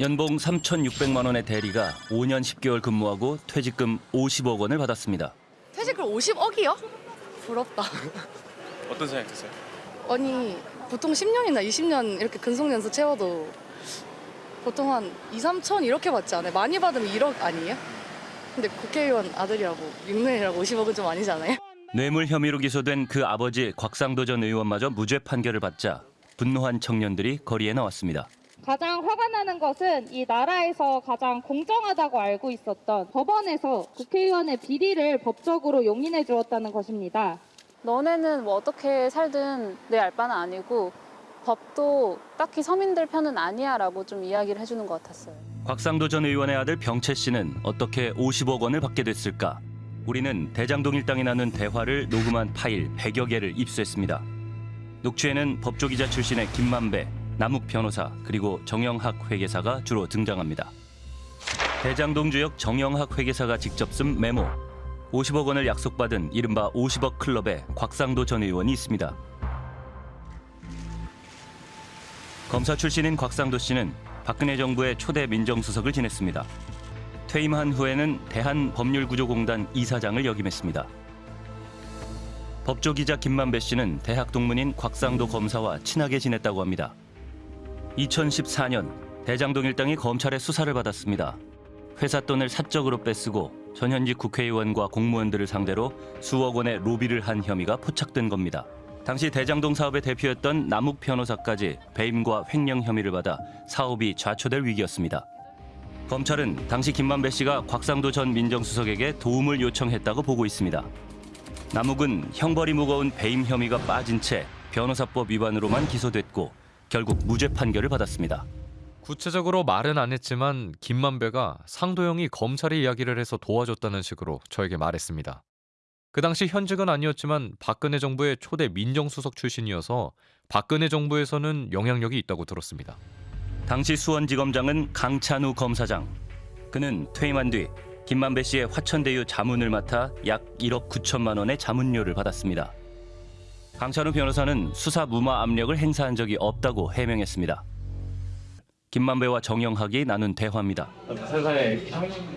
연봉 3,600만 원의 대리가 5년 10개월 근무하고 퇴직금 50억 원을 받았습니다. 퇴직을 50억이요? 부럽다. 어떤 생각 드세요? 아니 보통 10년이나 20년 이렇게 근속연수 채워도 보통 한 2, 3천 이렇게 받지 않아요? 많이 받으면 1억 아니에요? 근데 국회의원 아들이라고 6년이라고 50억은 좀 아니지 않아요? 뇌물 혐의로 기소된 그 아버지 곽상도 전 의원마저 무죄 판결을 받자 분노한 청년들이 거리에 나왔습니다. 가장 화가 나는 것은 이 나라에서 가장 공정하다고 알고 있었던 법원에서 국회의원의 비리를 법적으로 용인해 주었다는 것입니다. 너네는 뭐 어떻게 살든 내 알바는 아니고 법도 딱히 서민들 편은 아니야 라고 좀 이야기를 해주는 것 같았어요. 곽상도 전 의원의 아들 병채 씨는 어떻게 50억 원을 받게 됐을까? 우리는 대장동 일당이 나눈 대화를 녹음한 파일 100여 개를 입수했습니다. 녹취에는 법조기자 출신의 김만배, 남욱 변호사 그리고 정영학 회계사가 주로 등장합니다. 대장동 주역 정영학 회계사가 직접 쓴 메모. 50억 원을 약속받은 이른바 50억 클럽에 곽상도 전 의원이 있습니다. 검사 출신인 곽상도 씨는 박근혜 정부의 초대 민정수석을 지냈습니다. 퇴임한 후에는 대한법률구조공단 이사장을 역임했습니다. 법조기자 김만배 씨는 대학 동문인 곽상도 검사와 친하게 지냈다고 합니다. 2014년 대장동 일당이 검찰의 수사를 받았습니다. 회사 돈을 사적으로 뺏쓰고 전현직 국회의원과 공무원들을 상대로 수억 원의 로비를 한 혐의가 포착된 겁니다. 당시 대장동 사업의 대표였던 남욱 변호사까지 배임과 횡령 혐의를 받아 사업이 좌초될 위기였습니다. 검찰은 당시 김만배 씨가 곽상도 전 민정수석에게 도움을 요청했다고 보고 있습니다. 남욱은 형벌이 무거운 배임 혐의가 빠진 채 변호사법 위반으로만 기소됐고 결국 무죄 판결을 받았습니다. 구체적으로 말은 안 했지만 김만배가 상도영이 검찰에 이야기를 해서 도와줬다는 식으로 저에게 말했습니다. 그 당시 현직은 아니었지만 박근혜 정부의 초대 민정수석 출신이어서 박근혜 정부에서는 영향력이 있다고 들었습니다. 당시 수원지검장은 강찬우 검사장. 그는 퇴임한 뒤 김만배 씨의 화천대유 자문을 맡아 약 1억 9천만 원의 자문료를 받았습니다. 강찬우 변호사는 수사 무마 압력을 행사한 적이 없다고 해명했습니다. 김만배와 정영학이 나눈 대화입니다. 세상에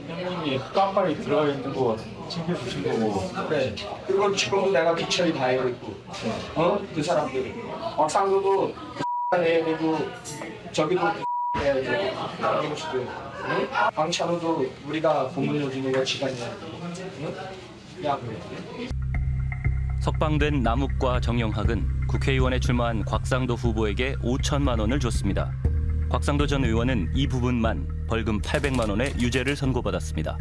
형님이 깜빡이 들어가 있는 거 챙겨주신 거고 그래. 그걸 지금도 내가 미천이 다 있고, 어? 그 사람들이. 곽상도도 해야 되고, 저기도 해야 되고, 응? 강찬호도 우리가 주는 거 지간이야. 응? 야, 그래. 석방된 남욱과 정영학은 국회의원에 출마한 곽상도 후보에게 5천만 원을 줬습니다. 곽상도 전 의원은 이 부분만 벌금 800만 원의 유죄를 선고받았습니다.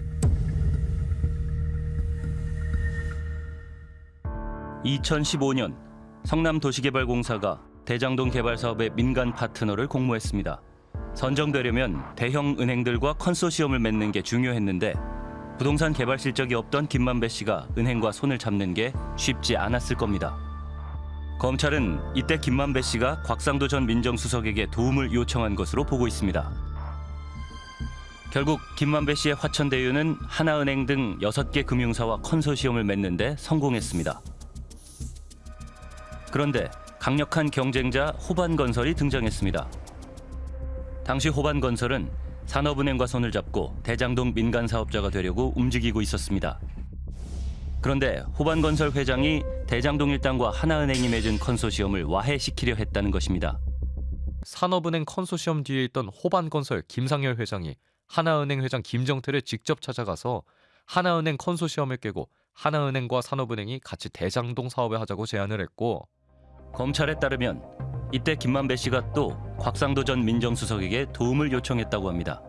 2015년 성남도시개발공사가 대장동 개발 사업의 민간 파트너를 공모했습니다. 선정되려면 대형 은행들과 컨소시엄을 맺는 게 중요했는데 부동산 개발 실적이 없던 김만배 씨가 은행과 손을 잡는 게 쉽지 않았을 겁니다. 검찰은 이때 김만배 씨가 곽상도 전 민정수석에게 도움을 요청한 것으로 보고 있습니다. 결국 김만배 씨의 화천대유는 하나은행 등 6개 금융사와 컨소시엄을 맺는데 성공했습니다. 그런데 강력한 경쟁자 호반건설이 등장했습니다. 당시 호반건설은 산업은행과 손을 잡고 대장동 민간 사업자가 되려고 움직이고 있었습니다. 그런데 호반건설 회장이 대장동 일당과 하나은행이 맺은 컨소시엄을 와해시키려 했다는 것입니다. 산업은행 컨소시엄 뒤에 있던 호반건설 김상열 회장이 하나은행 회장 김정태를 직접 찾아가서 하나은행 컨소시엄을 깨고 하나은행과 산업은행이 같이 대장동 사업을 하자고 제안을 했고 검찰에 따르면 이때 김만배 씨가 또 곽상도 전 민정수석에게 도움을 요청했다고 합니다.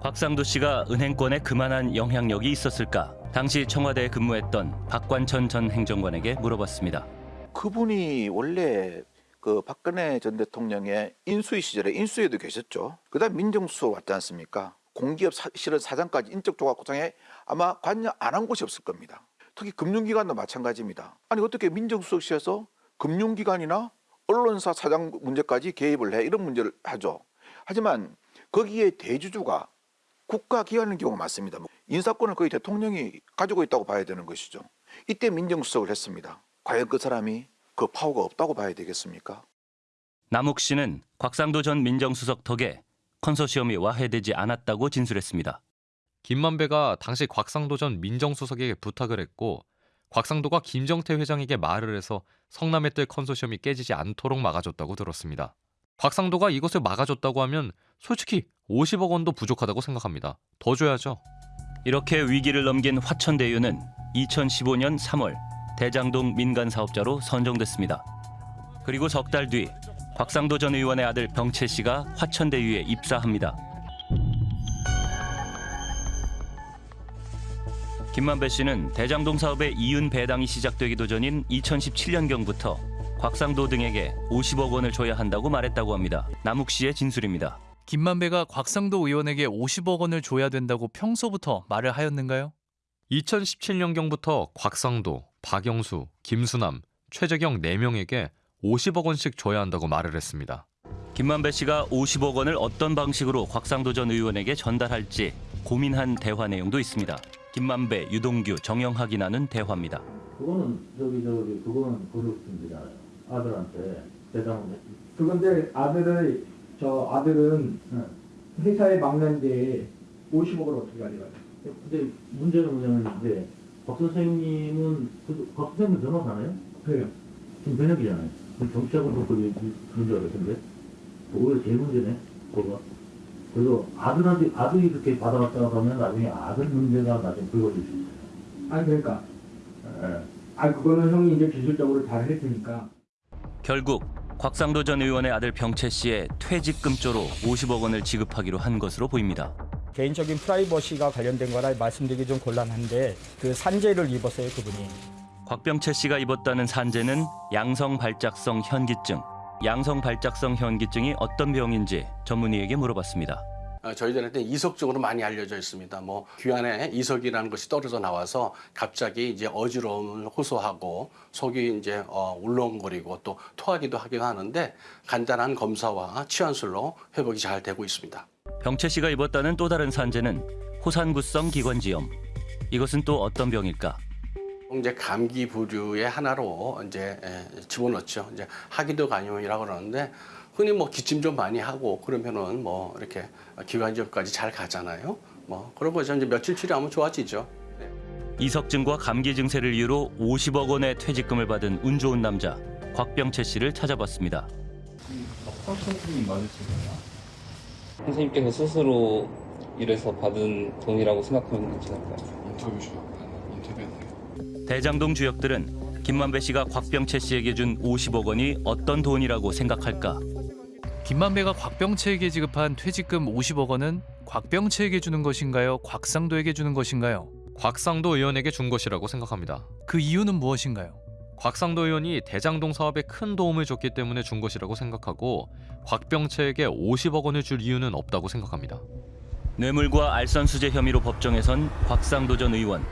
곽상도 씨가 은행권에 그만한 영향력이 있었을까? 당시 청와대에 근무했던 박관천 전 행정관에게 물어봤습니다. 그분이 원래 그 박근혜 전 대통령의 인수위 시절에 인수위에도 계셨죠. 그다음 민정수석 왔지 않습니까? 공기업 사, 실은 사장까지 인적 조각 구성에 아마 관여 안 한 곳이 없을 겁니다. 특히 금융기관도 마찬가지입니다. 아니 어떻게 민정수석실에서 금융기관이나 언론사 사장 문제까지 개입을 해 이런 문제를 하죠. 하지만 거기에 대주주가 국가기관인 경우가 많습니다. 뭐 인사권을 거의 대통령이 가지고 있다고 봐야 되는 것이죠. 이때 민정수석을 했습니다. 과연 그 사람이 그 파워가 없다고 봐야 되겠습니까? 남욱 씨는 곽상도 전 민정수석 덕에 컨소시엄이 와해되지 않았다고 진술했습니다. 김만배가 당시 곽상도 전 민정수석에게 부탁을 했고 곽상도가 김정태 회장에게 말을 해서 성남의 뜰 컨소시엄이 깨지지 않도록 막아줬다고 들었습니다. 곽상도가 이것을 막아줬다고 하면 솔직히 50억 원도 부족하다고 생각합니다. 더 줘야죠. 이렇게 위기를 넘긴 화천대유는 2015년 3월 대장동 민간 사업자로 선정됐습니다. 그리고 석 달 뒤 곽상도 전 의원의 아들 병채 씨가 화천대유에 입사합니다. 김만배 씨는 대장동 사업의 이윤 배당이 시작되기도 전인 2017년경부터 곽상도 등에게 50억 원을 줘야 한다고 말했다고 합니다. 남욱 씨의 진술입니다. 김만배가 곽상도 의원에게 50억 원을 줘야 된다고 평소부터 말을 하였는가요? 2017년경부터 곽상도, 박영수, 김수남, 최재경 4명에게 50억 원씩 줘야 한다고 말을 했습니다. 김만배 씨가 50억 원을 어떤 방식으로 곽상도 전 의원에게 전달할지 고민한 대화 내용도 있습니다. 김만배, 유동규, 정영학이 나눈 대화입니다. 그거는 저기 저기 그거는 고려군이잖아요. 아들한테 대장 그건데 아들의 저 아들은 회사에 막는데 50억을 어떻게 가져가요? 근데 문제는 뭐냐면 이제 박 선생님은 그, 박 선생님 변호사나요? 그래요. 지금 변혁이잖아요. 그 그런 줄 알았는데 오히려 제일 문제네 그거. 그래서 아들한테 아들이 이렇게 받아왔다가 하면 나중에 아들 문제가 나중에 불거질 수 있어요. 아니 그러니까 예. 아 그거는 형이 이제 기술적으로 잘 했으니까 결국 곽상도 전 의원의 아들 병채 씨의 퇴직금조로 50억 원을 지급하기로 한 것으로 보입니다. 개인적인 프라이버시가 관련된 거라 말씀드리기 좀 곤란한데 그 산재를 입었어요 그분이. 곽병채 씨가 입었다는 산재는 양성 발작성 현기증. 양성 발작성 현기증이 어떤 병인지 전문의에게 물어봤습니다. 어, 저희들한테 이석적으로 많이 알려져 있습니다. 뭐 귀안에 이석이라는 것이 떨어져 나와서 갑자기 이제 어지러움을 호소하고 속이 이제 어, 울렁거리고 또 토하기도 하기도 하는데 간단한 검사와 치환술로 회복이 잘 되고 있습니다. 병채 씨가 입었다는 또 다른 산재는 호산구성 기관지염. 이것은 또 어떤 병일까? 이제 감기 부류의 하나로 이제 에, 집어넣죠. 이제 하기도 간염이라고 그러는데 흔히 뭐 기침 좀 많이 하고 그러면은 뭐 이렇게 기관지염까지 잘 가잖아요. 뭐 그러고 이제 며칠 치료하면 좋아지죠. 이석증과 감기 증세를 이유로 50억 원의 퇴직금을 받은 운 좋은 남자 곽병채 씨를 찾아봤습니다. 선생님 맞으시나요? 선생님께서 스스로 일해서 받은 돈이라고 생각하면 괜찮을까요? 인터뷰 주셨다는 인터뷰했어요. 대장동 주역들은 김만배 씨가 곽병채 씨에게 준 50억 원이 어떤 돈이라고 생각할까? 김만배가 곽병채에게 지급한 퇴직금 50억 원은 곽병채에게 주는 것인가요? 곽상도에게 주는 것인가요? 곽상도 의원에게 준 것이라고 생각합니다. 그 이유는 무엇인가요? 곽상도 의원이 대장동 사업에 큰 도움을 줬기 때문에 준 것이라고 생각하고 곽병채에게 50억 원을 줄 이유는 없다고 생각합니다. 뇌물과 알선수재 혐의로 법정에 선 곽상도 전 의원.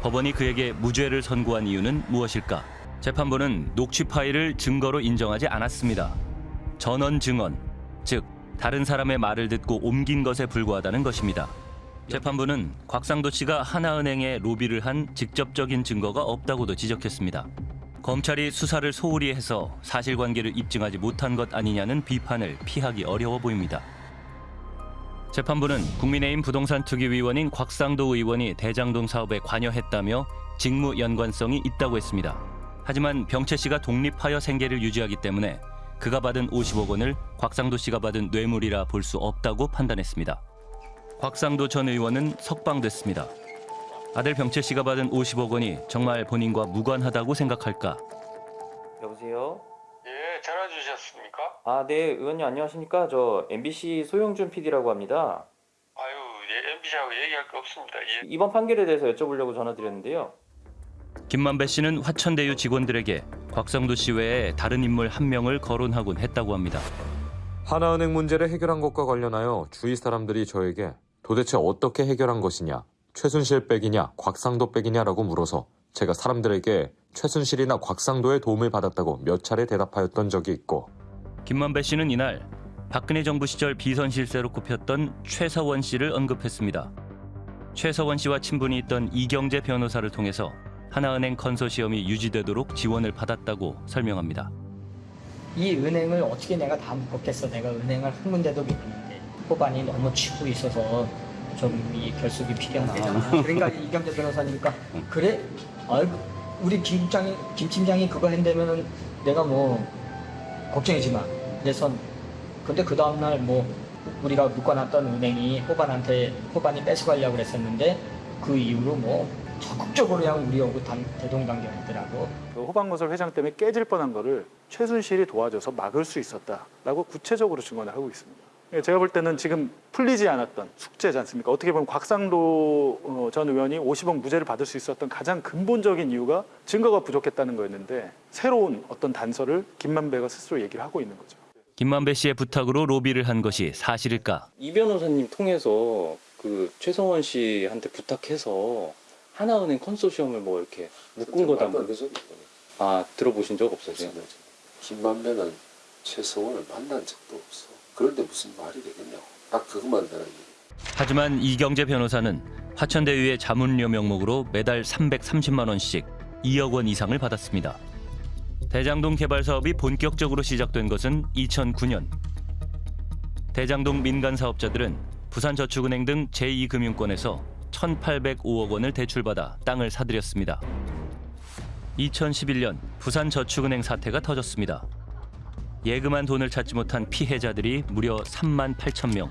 법원이 그에게 무죄를 선고한 이유는 무엇일까? 재판부는 녹취 파일을 증거로 인정하지 않았습니다. 전원 증언, 즉 다른 사람의 말을 듣고 옮긴 것에 불과하다는 것입니다. 재판부는 곽상도 씨가 하나은행에 로비를 한 직접적인 증거가 없다고도 지적했습니다. 검찰이 수사를 소홀히 해서 사실관계를 입증하지 못한 것 아니냐는 비판을 피하기 어려워 보입니다. 재판부는 국민의힘 부동산 투기위원인 곽상도 의원이 대장동 사업에 관여했다며 직무 연관성이 있다고 했습니다. 하지만 병채 씨가 독립하여 생계를 유지하기 때문에 그가 받은 50억 원을 곽상도 씨가 받은 뇌물이라 볼 수 없다고 판단했습니다. 곽상도 전 의원은 석방됐습니다. 아들 병채 씨가 받은 50억 원이 정말 본인과 무관하다고 생각할까? 여보세요? 예, 전화 주셨습니까? 아, 네, 의원님 안녕하십니까? 저 MBC 소영준 PD라고 합니다. 아유, 예, MBC하고 얘기할 거 없습니다. 예. 이번 판결에 대해서 여쭤보려고 전화드렸는데요. 김만배 씨는 화천대유 직원들에게 곽상도 씨 외에 다른 인물 한 명을 거론하곤 했다고 합니다. 하나은행 문제를 해결한 것과 관련하여 주위 사람들이 저에게 도대체 어떻게 해결한 것이냐, 최순실 백이냐, 곽상도 백이냐라고 물어서 제가 사람들에게 최순실이나 곽상도의 도움을 받았다고 몇 차례 대답하였던 적이 있고 김만배 씨는 이날 박근혜 정부 시절 비선실세로 꼽혔던 최서원 씨를 언급했습니다. 최서원 씨와 친분이 있던 이경재 변호사를 통해서 하나은행 컨소시엄이 유지되도록 지원을 받았다고 설명합니다. 이 은행을 어떻게 내가 다 묶었겠어? 내가 은행을 한 군데도 못 있는데 호반이 너무 치고 있어서 좀 이 결속이 필요하다. 그러니까 이경재 변호사니까 그래? 아이 우리 김 팀장이 김 팀장이 그거 한다면은 내가 뭐 걱정이지 마. 그래서 근데 그 다음 날 뭐 우리가 묶어놨던 은행이 호반한테 호반이 뺏어가려고 그랬었는데 그 이후로 뭐 적극적으로 그냥 우리하고 단, 대동단결했더라고. 그 호방건설 회장 때문에 깨질 뻔한 거를 최순실이 도와줘서 막을 수 있었다라고 구체적으로 증언을 하고 있습니다. 예, 제가 볼 때는 지금 풀리지 않았던 숙제지 않습니까? 어떻게 보면 곽상도 어, 전 의원이 50억 무죄를 받을 수 있었던 가장 근본적인 이유가 증거가 부족했다는 거였는데 새로운 어떤 단서를 김만배가 스스로 얘기를 하고 있는 거죠. 김만배 씨의 부탁으로 로비를 한 것이 사실일까? 이 변호사님 통해서 그 최성원 씨한테 부탁해서 하나은행 컨소시엄을 뭐 이렇게 묶은 거다. 뭐. 아 들어보신 적 없으세요? 김만배는 최성원을 만난 적도 없어. 그런데 무슨 말이 되겠냐고. 딱 그것만 내가 얘기. 하지만 이경재 변호사는 화천대유의 자문료 명목으로 매달 330만 원씩 2억 원 이상을 받았습니다. 대장동 개발 사업이 본격적으로 시작된 것은 2009년. 대장동 민간 사업자들은 부산저축은행 등 제2금융권에서 1,805억 원을 대출받아 땅을 사들였습니다. 2011년 부산저축은행 사태가 터졌습니다. 예금한 돈을 찾지 못한 피해자들이 무려 3만 8천 명.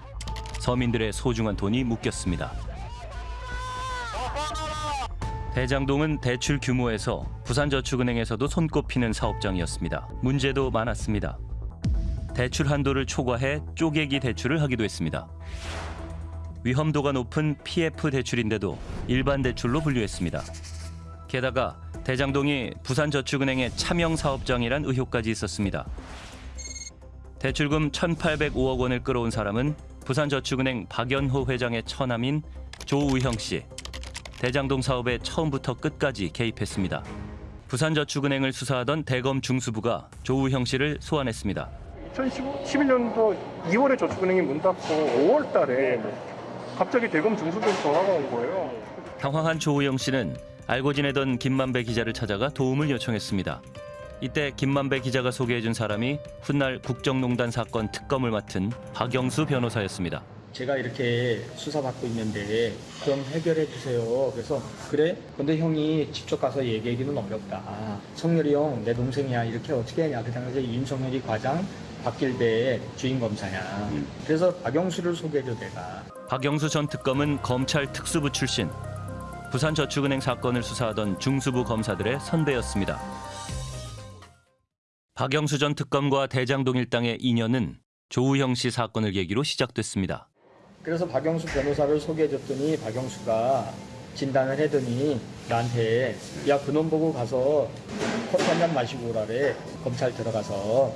서민들의 소중한 돈이 묶였습니다. 대장동은 대출 규모에서 부산저축은행에서도 손꼽히는 사업장이었습니다. 문제도 많았습니다. 대출 한도를 초과해 쪼개기 대출을 하기도 했습니다. 위험도가 높은 PF 대출인데도 일반 대출로 분류했습니다. 게다가 대장동이 부산저축은행의 차명 사업장이란 의혹까지 있었습니다. 대출금 1,805억 원을 끌어온 사람은 부산저축은행 박연호 회장의 처남인 조우형 씨. 대장동 사업에 처음부터 끝까지 개입했습니다. 부산저축은행을 수사하던 대검 중수부가 조우형 씨를 소환했습니다. 2011년도 2월에 저축은행이 문 닫고 5월 달에 갑자기 대검 중수부에서 전화가 온 거예요. 당황한 조우영 씨는 알고 지내던 김만배 기자를 찾아가 도움을 요청했습니다. 이때 김만배 기자가 소개해준 사람이 훗날 국정농단 사건 특검을 맡은 박영수 변호사였습니다. 제가 이렇게 수사받고 있는데 좀 해결해 주세요. 그래서 그래? 근데 형이 직접 가서 얘기하기는 어렵다. 성렬이 형 내 동생이야. 이렇게 어떻게 하냐. 그 당시에 윤석열이 과장 박길배 주임 검사야. 그래서 박영수를 소개해줘 내가. 박영수 전 특검은 검찰 특수부 출신. 부산저축은행 사건을 수사하던 중수부 검사들의 선배였습니다. 박영수 전 특검과 대장동 일당의 인연은 조우형 씨 사건을 계기로 시작됐습니다. 그래서 박영수 변호사를 소개해줬더니 박영수가 진단을 해더니 나한테 야 그놈 보고 가서 커피 한잔 마시고 오라래 검찰 들어가서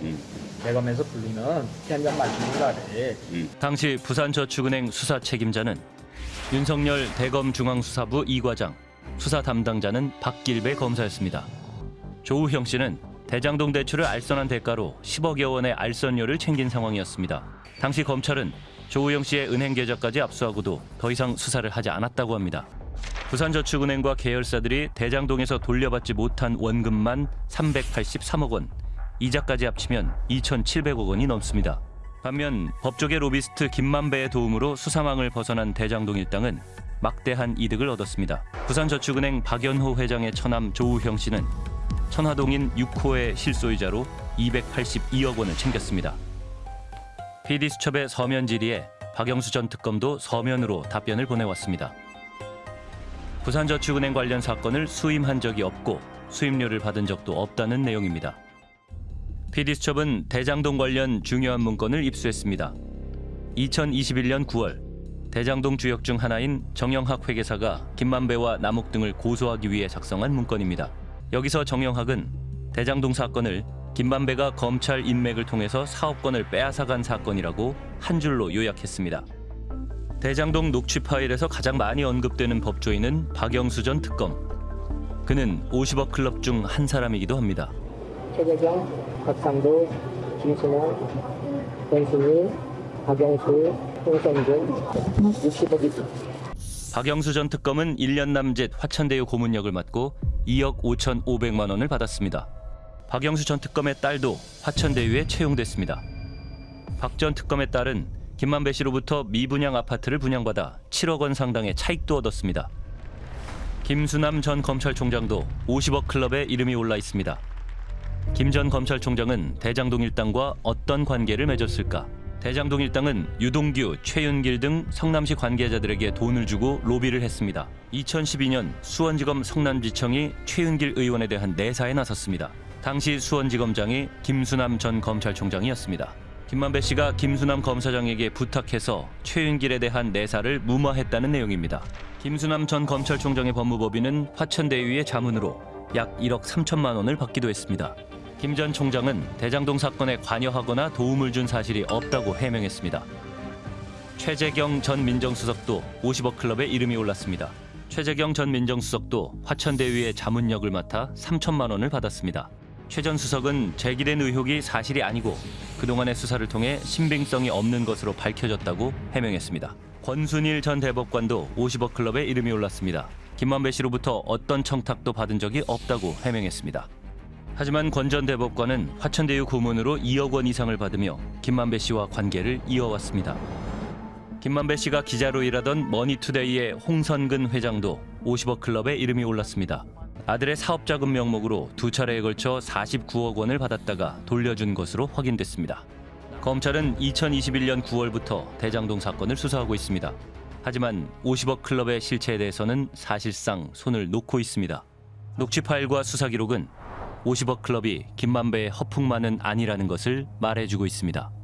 대검에서 부르면 커피 한잔 마시고 오라래 당시 부산저축은행 수사 책임자는 윤석열 대검 중앙수사부 이과장, 수사 담당자는 박길배 검사였습니다. 조우형 씨는 대장동 대출을 알선한 대가로 10억여 원의 알선료를 챙긴 상황이었습니다. 당시 검찰은 조우영 씨의 은행 계좌까지 압수하고도 더 이상 수사를 하지 않았다고 합니다. 부산저축은행과 계열사들이 대장동에서 돌려받지 못한 원금만 383억 원, 이자까지 합치면 2,700억 원이 넘습니다. 반면 법조계 로비스트 김만배의 도움으로 수사망을 벗어난 대장동 일당은 막대한 이득을 얻었습니다. 부산저축은행 박연호 회장의 처남 조우형 씨는 천화동인 6호의 실소유자로 282억 원을 챙겼습니다. PD수첩의 서면 질의에 박영수 전 특검도 서면으로 답변을 보내왔습니다. 부산저축은행 관련 사건을 수임한 적이 없고 수임료를 받은 적도 없다는 내용입니다. PD수첩은 대장동 관련 중요한 문건을 입수했습니다. 2021년 9월 대장동 주역 중 하나인 정영학 회계사가 김만배와 남욱 등을 고소하기 위해 작성한 문건입니다. 여기서 정영학은 대장동 사건을 김만배가 검찰 인맥을 통해서 사업권을 빼앗아간 사건이라고 한 줄로 요약했습니다. 대장동 녹취 파일에서 가장 많이 언급되는 법조인은 박영수 전 특검. 그는 50억 클럽 중 한 사람이기도 합니다. 최재경, 박상도, 김순환, 권순희, 박영수, 홍성준 60억이 박영수 전 특검은 1년 남짓 화천대유 고문역을 맡고 2억 5,500만 원을 받았습니다. 박영수 전 특검의 딸도 화천대유에 채용됐습니다. 박 전 특검의 딸은 김만배 씨로부터 미분양 아파트를 분양받아 7억 원 상당의 차익도 얻었습니다. 김수남 전 검찰총장도 50억 클럽에 이름이 올라 있습니다. 김 전 검찰총장은 대장동 일당과 어떤 관계를 맺었을까? 대장동 일당은 유동규, 최윤길 등 성남시 관계자들에게 돈을 주고 로비를 했습니다. 2012년 수원지검 성남지청이 최윤길 의원에 대한 내사에 나섰습니다. 당시 수원지검장이 김수남 전 검찰총장이었습니다. 김만배 씨가 김수남 검사장에게 부탁해서 최윤길에 대한 내사를 무마했다는 내용입니다. 김수남 전 검찰총장의 법무법인은 화천대유의 자문으로 약 1억 3천만 원을 받기도 했습니다. 김 전 총장은 대장동 사건에 관여하거나 도움을 준 사실이 없다고 해명했습니다. 최재경 전 민정수석도 50억 클럽에 이름이 올랐습니다. 최재경 전 민정수석도 화천대유의 자문역을 맡아 3천만 원을 받았습니다. 최 전 수석은 제기된 의혹이 사실이 아니고 그동안의 수사를 통해 신빙성이 없는 것으로 밝혀졌다고 해명했습니다. 권순일 전 대법관도 50억 클럽에 이름이 올랐습니다. 김만배 씨로부터 어떤 청탁도 받은 적이 없다고 해명했습니다. 하지만 권 전 대법관은 화천대유 고문으로 2억 원 이상을 받으며 김만배 씨와 관계를 이어왔습니다. 김만배 씨가 기자로 일하던 머니투데이의 홍선근 회장도 50억 클럽에 이름이 올랐습니다. 아들의 사업자금 명목으로 두 차례에 걸쳐 49억 원을 받았다가 돌려준 것으로 확인됐습니다. 검찰은 2021년 9월부터 대장동 사건을 수사하고 있습니다. 하지만 50억 클럽의 실체에 대해서는 사실상 손을 놓고 있습니다. 녹취 파일과 수사 기록은 50억 클럽이 김만배의 허풍만은 아니라는 것을 말해주고 있습니다.